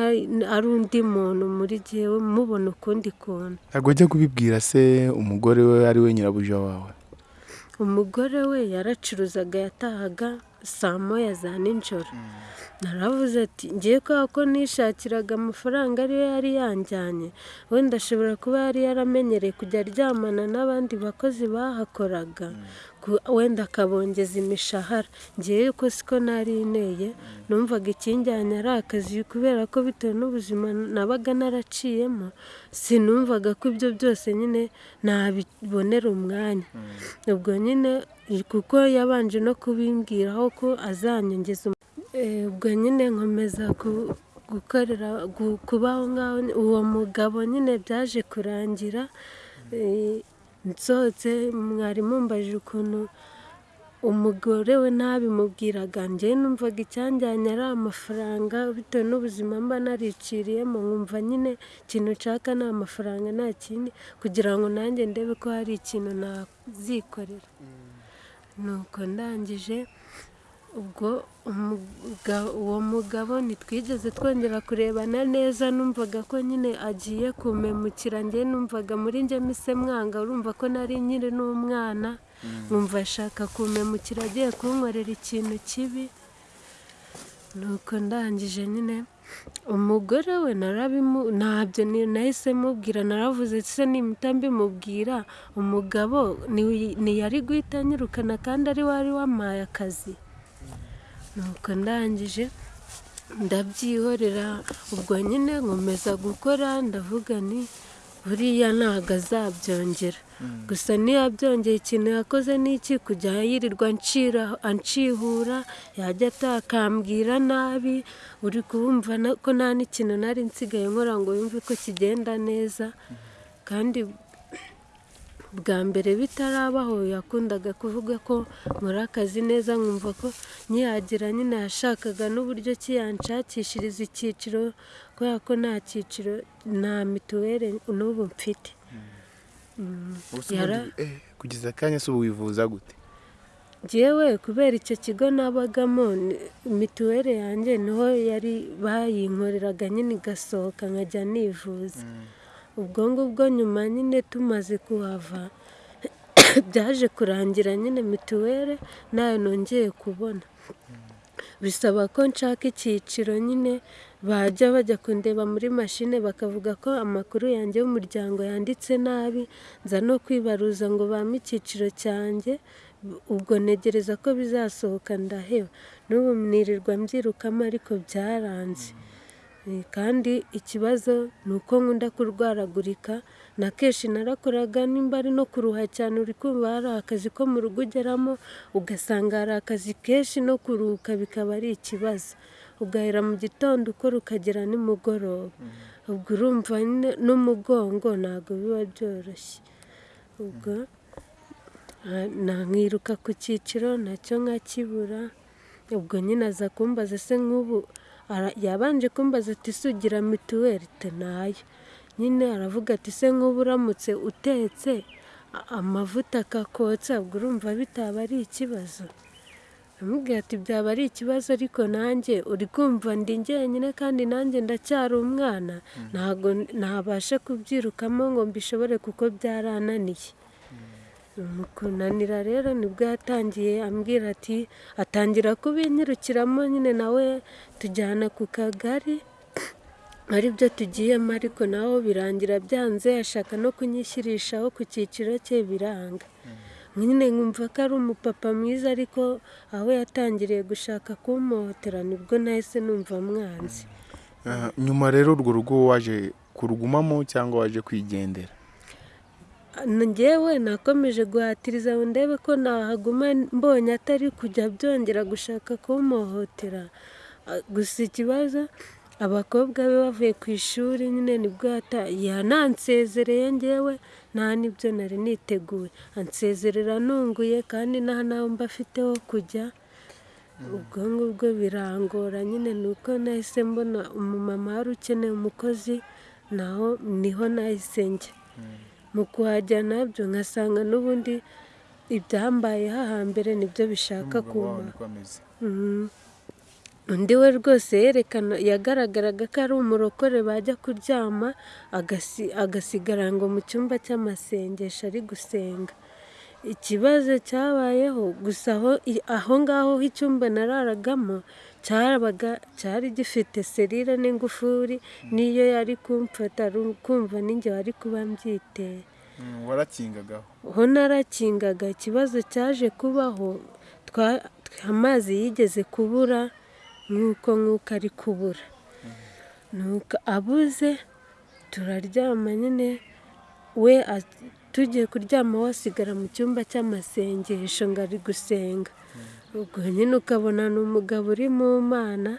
ari undi muntu muri jyewe mubona ukundi kuntu. Ntabwo ajya kubibwira se umugore we ari we nyirabuja wawe? Umugore we yaracuruzaga yatahaga saa moya za nijoro naravuze ati ngiye kubera ko nishakiraga amafaranga ariyo yari yanjyanye. Wenda ashobora kuba yari yaramenyereye kujya aryamana n'abandi bakozi bahakoraga. Wenda akabongeza imishahara. Ngewe ko siko nari inteye numvaga ikinjyanye ari akazi kubera ko bitewe n'ubuzima nabaga naraciyemo sinumvaga ko ibyo byose nyine nabibonera umwanya. Ubwo nyine kuko yabanje no kubimbwiraho ko azanyongeza ubwo nyine nkomeza gukorera kubaho ngaho. Uwo mugabo nyine byaje kurangira nsohotse mwarimu mbajije ukuntu umugore we ntabimubwiraga njyewe numvaga icyanjyanye ari amafaranga bitewe n'ubuzima mba nariciriyemo nkumva nyine ikintu nshaka ni amafaranga nta kindi kugira ngo nanjye ndebe ko hari ikintu nazikorera. Nuko ndangije ubwo uwo mugabo ntitwigeze twongera kurebana neza numvaga ko nyine agiye kumemukira njye numvaga muri njye mise mwanga urumva ko nari nyiri n'umwana nkumva ashaka kumemukira agiye kunkorera ikintu kibi. Nuko ndangije nyine umugore we ntabyo nahise mubwira naravuze se nimita mbimubwira? Umugabo ntiyari guhita anyirukana kandi ari wari wampaye akazi. Nuko ndangije ndabyihorera. Ubwo nyine nkomeza gukora ndavuga ni buriya ntabwo azabyongera. Gusa niyo abyongeye ikintu yakoze ni iki? Kujya yirirwa anshihura yajya atakambwira nabi. Uri kubumva ko nta n'ikintu nari nsigaye nkora ngo yumve ko kigenda neza. Kandi bwa mbere bitarabaho yakundaga kuvuga ko nkora akazi neza nkumva ko nyihagira nyine yashakaga n'uburyo ki yanshakishiriza icyiciro kubera ko nta cyiciro nta mituweli n'ubu mfite. Kugeza akanya se ubu wivuza gute? Ngewe kubera icyo kigo nabagamo mituweli yanjye ni ho yari bayinkoreraga nyine igasohoka nkajya nivuza. Ubwo ngubwo nyuma nyine tumaze kuhava <coughs> byaje kurangira nyine mituweli na yo nongeye kubona. Bisaba ko nshaka icyiciro nyine bajya bajya kundeba muri mashine bakavuga ko amakuru yanjye y'umuryango yanditse nabi nza no kwibaruza ngo bampe icyiciro cyanjye ubwo ntegereza ko bizasohoka ndaheba. N'ubu mwirirwa mbyirukamo ariko byaranze. Kandi ikibazo ni uko nkunda kurwaragurika na kenshi narakoraga nimba ari no kuruha cyane uri kumva hari akazi ko mu rugo ugeramo ugasanga hari akazi kenshi no kuruhuka bikaba ari ikibazo. Ugahera mu gitondo ukora ukagera nimugoroba. Ubwo urumva n'umugongo ntabwo biba byoroshye. Ubwo na- nkiruka ku cyiciro na cyo nkakibura ubwo nyine aza kumbaza se nk'ubu yabanje kumbaza ati "Se ugira mituweli te na yo nyine aravuga ati se nk'ubu uramutse utetse amavuta akakotsa ubwo urumva bitaba ari ikibazo. Amubwira ati byaba ari ikibazo ariko nanjye uri kumva ndi njyenyine kandi nanjye ndacyari umwana. Ntabwo ntabasha kubyirukamo ngo mbishobore kuko byarananiye. Kunanira rero ni bwo yatangiye ambwira ati atangira kubinyirukiramo nyine nawe tujyana ku kagari. <clears throat> Ari byo tugiyemo ariko naho birangira byanze ashaka no kunyishyirishaho ku cyiciro cye biranga. Nyine nkumva ko ari umupapa mwiza ariko aho yatangiriye gushaka kumuhotera ni bwo nahise numva mwanzi. Ah, nyuma rero urwo rugo waje kurugumamo cyangwa waje kwigendera? Ngewe nakomeje guhatiriza ngo ndebe ko nahaguma mbonye atari kujya byongera gushaka kumuhohotera Ah, gusa ikibazo abakobwa be bavuye ku ishuri nyine ni bwo yata- yanansezereye ngewe nta n'ibyo nari niteguye. Ansezerera nunguye kandi nta n'aho mba afite ho kujya. Ubwo ngubwo birangora nyine ni uko nahise mbona umumama wari ukeneye umukozi naho ni ho nahise njya. Mu kuhajya na byo nkasanga n'ubundi ibyambaye hahambere ni byo bishaka kuma. undi we rwose yerekana yagaragaraga ko ari umurokore bajya kuryama agasi- agasigara ngo mu cyumba cy'amasengesho ari gusenga. Ikibazo cyabayeho gusa aho ngaho icyumba nararagamo cyabaga cyari gifite serire n'ingufuri n'iyo yari kumfata kumva ninjye wari kuba mbyiteye warakingagaho. Ho narakingaga ikibazo cyaje kubaho amazi yigeze kubura nk'uko nk'uko ari kubura. Abuze turaryama nyine we tugiye kuryama wasigara mu cyumba cy'amasengesho ngo ari gusenga. Ubwo nyine ukabona ni umugabo uri mu mana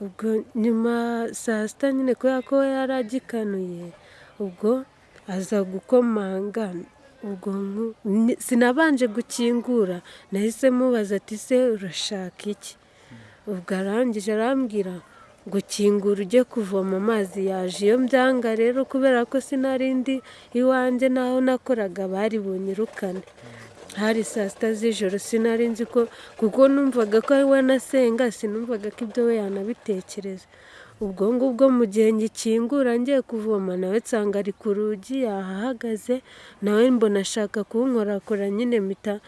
ubwo nyuma saa sita nyine kubera ko we yari agikanuye ubwo aza gukomanga ubwo sinabanje gukingura nahise mubaza ati se urashaka iki? Ubwo arangije arambwira ngo kingura ujye kuvoma amazi yaje. Iyo mbyanga rero kubera ko sinari ndi iwanjye n'aho nakoraga bari bunyirukane hari saa sita z'ijoro. Sinari nzi ko kuko numvaga ko we nasenga sinumvaga ko ibyo we yanabitekereza. Ubwo ngubwo mu gihe ngikingura ngiye kuvoma nawe nsanga ari ku rugi yahahagaze nawe mbona ashaka kunkorakora nyine mpita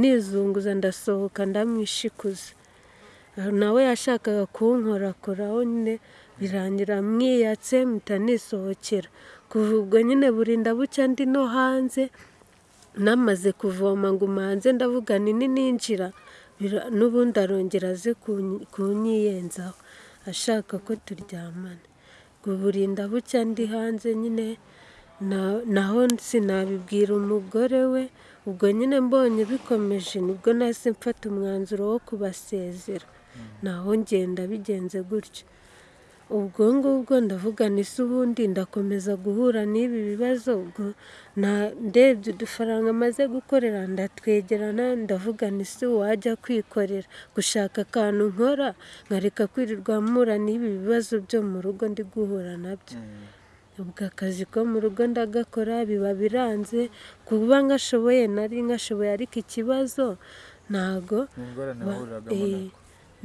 nizunguza ndasohoka ndamwishikuza. Nawe yashakaga kunkorakoraho nyine birangira mwiyatse mpita nisohokera. Kuva ubwo nyine burinda bucya ndi no hanze namaze kuvoma ngo umanze ndavuga ni ninjira? N'ubundi arongera aze kunyi- kunyiyenzaho ashaka ko turyamana ngo burinda bucya ndi hanze nyine na- naho sinabibwira umugore we ubwo nyine mbonye bikomeje ni bwo nahise mfata umwanzuro wo kubasezera. Naho ngenda bigenze gutyo. Ubwo ngubwo ndavuga se ubundi ndakomeza guhura n'ibi bibazo ubwo na- ndebye udufaranga maze gukorera ndatwegerana ndavuga ni se wajya kwikorera. Gushaka akantu nkora nkareka kwirirwa mpura n'ibi bibazo byo mu rugo ndi guhura na byo ubwo akazi ko mu rugo ndagakora biba biranze kuba ngashoboye nari ngashoboye ariko ikibazo ntago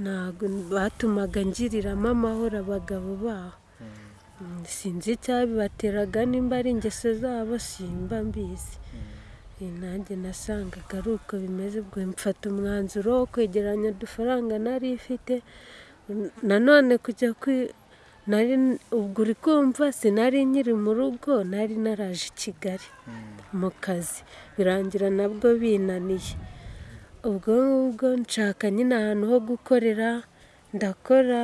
ntago batumaga ngiriramo amahoro abagabo baho. Mm, sinzi icyabibateraga nimba ari ingeso zabo simba mbizi. Eh, nanjye nasangaga ari uko bimeze ubwo mfata umwanzuro wo kwegeranya udufaranga nari ifite. Nanone kujya kwi nari ubwo uri kumva sinari nkiri mu rugo nari naraje i kigali mu kazi. Birangira nabwo binaniye. Ubwo ngubwo nshaka nyine ahantu ho gukorera ndakora.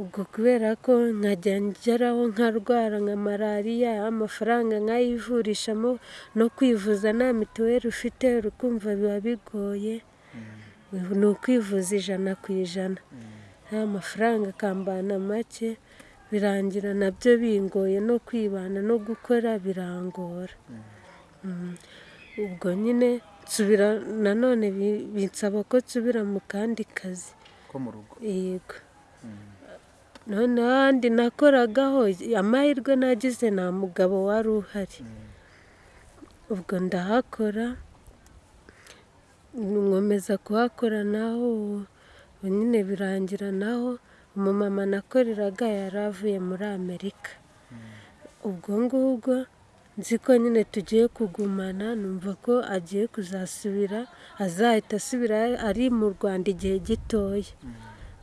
Ubwo kubera ko nkajya ngeraho nkarwara nka malariya amafaranga nkayivurishamo no kwivuza nta mituweli ufite uri kumva biba bigoye. Ni ukwivuza ijana ku ijana. Ya mafaranga akambana make birangira na byo bingoye no kwibana no gukora birangora. Mm. ubwo nyine nsubira nanone bi- binsaba ko nsubira mu kandi kazi. Ko mu rugo? Yego. None ahandi nakoragaho amahirwe nagize nta mugabo wari uhari. Ubwo ndahakora nkomeza kuhakora naho nyine birangira naho umumama nakoreraga yari avuye muri amerika. Ubwo ngubwo nzi ko nyine tugiye kugumana numva ko agiye kuzasubira azahita asubira ari mu rwanda igihe gitoya.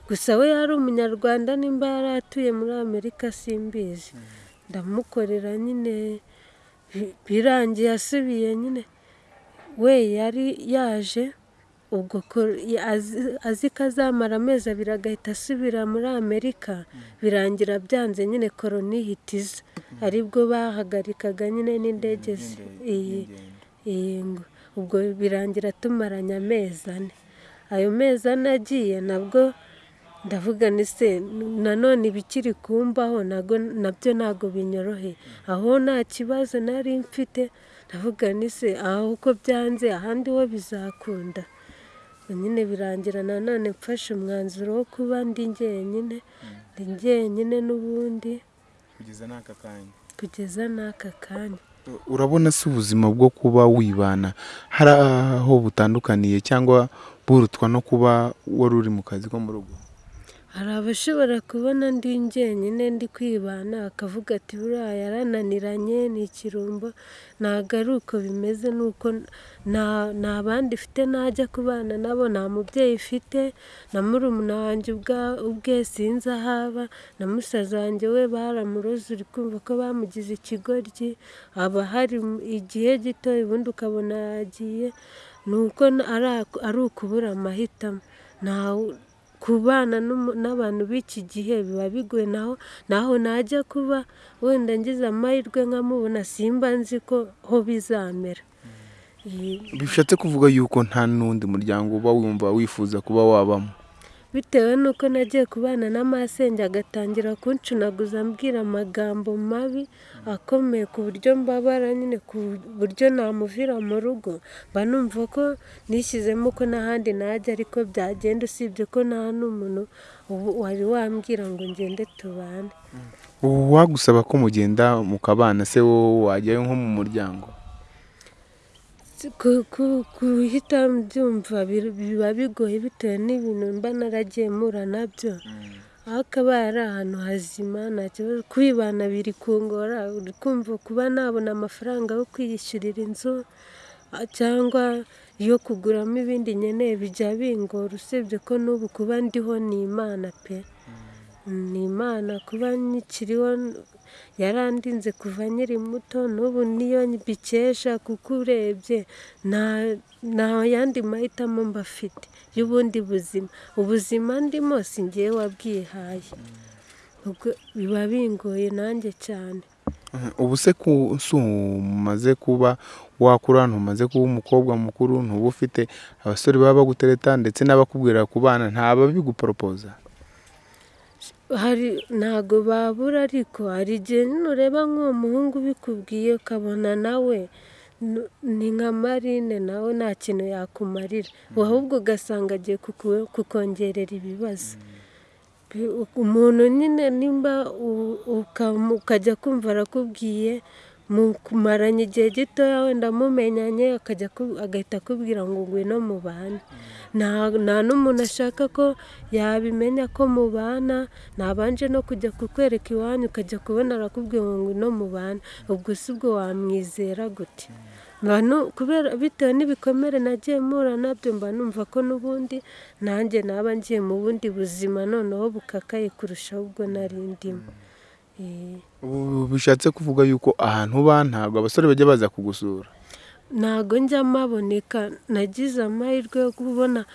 Gusa we yari umunyarwanda nimba yari atuye muri amerika simbizi. Ndamukorera nyine bi- birangiye asubiye nyine. We yari yaje ubwo azi- ko azamara amezi abiri agahita asubira muri amerika. Birangira byanze nyine koroni ihita iza ari bwo bahagarikaga nyine n'indege iyi ngo. Ubwo birangira tumaranye amezi ane ayo mezi ane agiye nabwo ndavuga ni se nanone ibikiri kumbaho na byo ntabwo binyoroheye. Aho nta kibazo nari mfite ndavuga ni se aho uko byanze ahandi ho bizakunda. Nyine birangira nanone mfashe umwanzuro wo kuba ndi njyenyine ndi njyenyine n'ubundi. Kugeza n'aka kanya. Kugeza n'aka kanya. Urabona se ubuzima bwo kuba wibana hari aho butandukaniye cyangwa burutwa no kuba wari uri mu kazi ko mu rugo? Hari abashobora kubona ndi njyenyine ndi kwibana akavuga ati buriya yarananiranye ni ikirumbo ntabwo ari uko bimeze ni uko nta bandi ifite najya kubana nabo nta mubyeyi ifite na murumuna wanjye ubwe sinzi aho aba na musaza wanjye we baramuroze uri kumva ko bamugize ikigoryi haba hari igihe gito ubundi ukabona yagiye ni uko ari ukubura amahitamo. Kubana n'abantu b'iki gihe biba bigoye. Naho naho najya kuba wenda ngize amahirwe nkamubona simba nzi ko ho bizamera. Bishatse kuvuga yuko nta n'undi muryango uba wumva wifuza kuba wabamo. Bitewe n'uko nagiye kubana na masenge agatangira kuncunaguza ambwira amagambo mabi akomeye ku buryo mbabara nyine ku buryo namuvira mu rugo. Mba numva ko nishyizemo ko n'ahandi najya ariko byagenda usibye ko nta n'umuntu wari wambwira ngo ngende tubane. Wagusaba ko mugenda mukabana se wowe wajyayo nko mu muryango? Guhita mbyumva biba bigoye bitewe n'ibintu mba naragiye mpura na byo. Ariko aba ari ahantu hazima nta kibazo. Kwibana biri kungora uri kumva kuba nabona amafaranga yo kwiyishyurira inzu cyangwa yo kuguramo ibindi nkeneye bijya bingora. Usibye ko n'ubu kuba ndiho ni imana pe. Ni imana kuba nkikiriho yarandinze kuva nkiri muto n'ubu niyo mbikesha kuko urebye nta yandi mahitamo mba afite y'ubundi buzima. Ubuzima ndimo si ngewe wabwihaye. Biba bingoye nanjye cyane. Ubu se umaze kuba wakura ntumaze kuba umukobwa mukuru ntuba ufite abasore baba bagutereta ndetse n'abakubwira ku bana ntababiguporopoza hari ntago babura ariko hari igihe nyine ureba nk'uwo muhungu ubikubwiye ukabona nawe ni nka marine nawe nta kintu yakumarira. Ahubwo ugasanga agiye kukongerera ibibazo. Bi- umuntu nyine nimba ukajya kumva arakubwiye mumaranye igihe gitoya wenda mumenyanye akajya agahita akubwira ngo ngwino mubane nta n'umuntu ashaka ko yabimenya ko mubana ntabanje no kujya kukwereka iwanyu ukajya kubona arakubwira ngo ngwino mubane ubwo si bwo wamwizera gute? Kubera bitewe n'ibikomere nagiye mpura na byo mba numva ko n'ubundi nanjye naba ngiye mu bundi buzima noneho bukakaye kurusha ubwo nari ndimo. Ubu bishatse kuvuga yuko ahantu uba ntabwo abasore bajya baza kugusura. Ntago njya mpaboneka nagize amahirwe yo kubona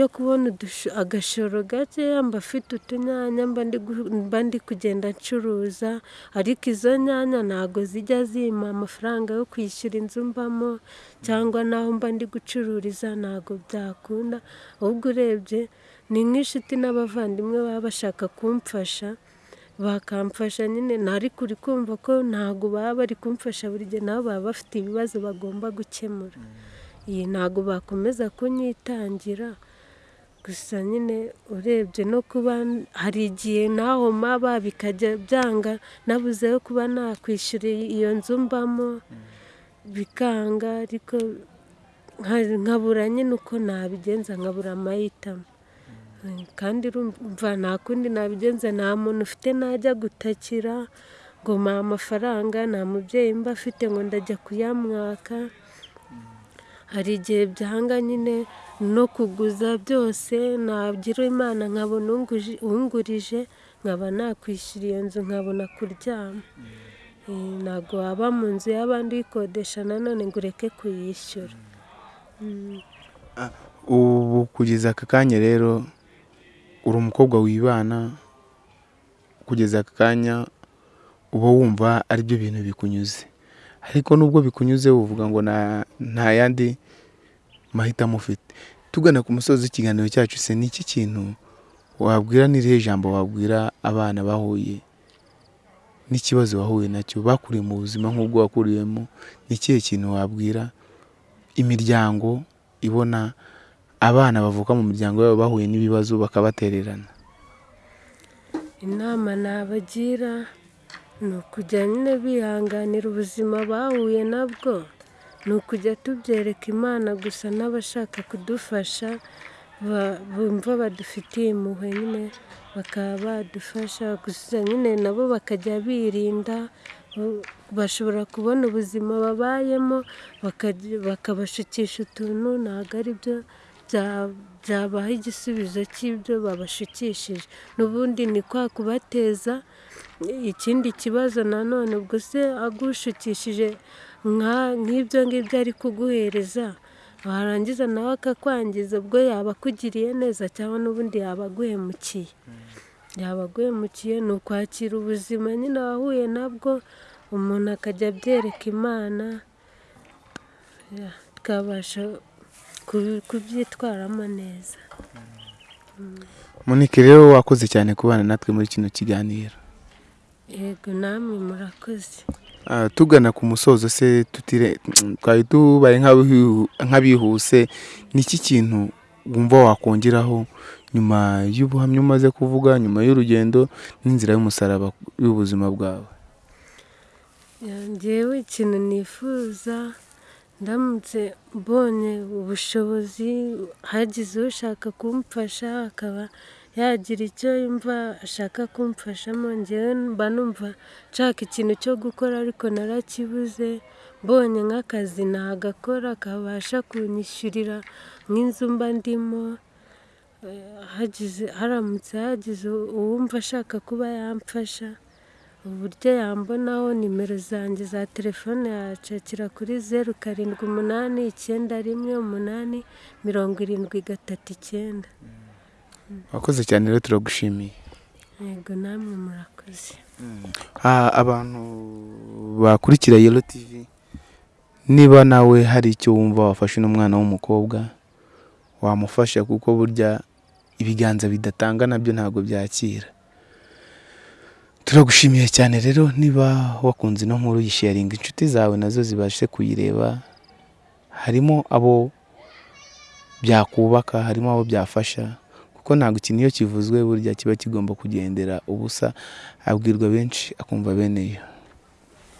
yo kubona agashoro gakeya mba afite utunyanya mba ndi kugenda ncuruza. Ariko izo nyanya ntago zijya zimpa amafaranga yo kwishyura inzu mbamo cyangwa n'aho mba ndi gucururiza ntago byakunda. Ahubwo urebye ni nk'inshuti n'abavandimwe baba bashaka kumfasha. Bakamfasha nyine ariko uri kumva ko ntabwo baba bari kumfasha buri gihe nabo baba bafite ibibazo bagomba gukemura. Iyi ntabwo bakomeza kunyitangira. Gusa nyine urebye no kuba hari igihe naho maba bikajya byanga nabuze yo kuba nakwishyura iyo nzu mbamo bikanga ariko nka- nkabura nyine uko nabigenza nkabura amahitamo. Kandi urumva nta kundi nabigenza nta muntu ufite najya gutakira ngo mpa amafaranga nta mubyeyi mba afite ngo ndajya kuyamwaka hari igihe byanga nyine no kuguza byose nagira imana nkabona ungurije nkaba nakwishyura iyo nzu nkabona kuryama. Eh, ntabwo waba mu nzu y'abandi uyikodesha nanone ngo ureke kuyishyura. Mm. ubu kugeza aka kanya rero uri umukobwa wibana kugeza aka kanya uba wumva ari byo bintu bikunyuze. Ariko nubwo bikunyuze uvuga ngo nta yandi mahitamo ufite. Tugana ku musozi w'ikiganiro cyacu se ni iki kintu wabwira n'irihe jambo wabwira abana bahuye? N'ikibazo wahuye na cyo? Bakuriye mu buzima nk'ubwo wakuriyemo. Ni ikihe kintu wabwira? Imiryango ibona abana bavuka mu miryango yabo bahuye n'ibibazo bakabatererana. Inama nabagira ni ukujya nyine bihanganira ubuzima bahuye nabwo ni ukujya tubyereka imana gusa n'abashaka kudufasha bumva badufitiye impuhwe nyine bakaba badufasha gusa nyine nabo bakajya birinda bo- bashobora kubona ubuzima babayemo bakabashukisha utuntu ntabwo ari byo byabaha igisubizo cy'ibyo babashukishije. N'ubundi ni kwa kubateza ikindi kibazo nanone ubwo se agushukishije nk'ibyo ngibyo ari kuguhereza warangiza nawe akakwangiza ubwo yaba akugiriye neza cyangwa n'ubundi yaba aguhemukiye. Yaba aguhemukiye ni ukwakira ubuzima nyine wahuye nabwo umuntu akajya abyereka imana kubi- kubyitwaramo neza. Monique rero wakoze cyane kubana natwe muri kino kiganiro. Yego namwe murakoze. Ah, tugana ku musozo se tutire twari tubaye nk'abihu- nk'abihuse ni iki kintu wumva wakongeraho nyuma y'ubuhamya umaze kuvuga nyuma y'urugendo n'inzira y'umusaraba y'ubuzima bwawe? Ya, njyewe ikintu nifuza ndamutse mbonye ubushobozi hagize ushaka kumfasha akaba yagira icyo yumva ashaka kumfashamo njyewe mba numva nshaka ikintu cyo gukora ariko narakibuze mbonye nk'akazi nagakora kabasha kunyishyurira nk'inzu mba ndimo Eh, haramutse hagize uwumva ashaka kuba yamfasha. Uburyo yambonaho nimero zanjye za telefone yacakira kuri zeru karindwi umunani icyenda rimwe umunani mirongo irindwi gatatu icyenda. Wakoze cyane rero turagushimiye. Yego namwe murakoze. Ah, abantu bakurikira Yellow TV niba nawe hari icyo wumva wafashe n'umwana w'umukobwa wamufasha kuko burya ibiganza bidatanga na byo ntabwo byakira. Turagushimiye cyane rero niba wakunze ino nkuru yisharinga inshuti zawe na zo zibashe kuyireba. Harimo abo byakubaka harimo abo byafasha kuko ntabwo ikintu iyo kivuzwe burya kiba kigomba kugendera ubusa. Abwirwa benshi akumva bene yo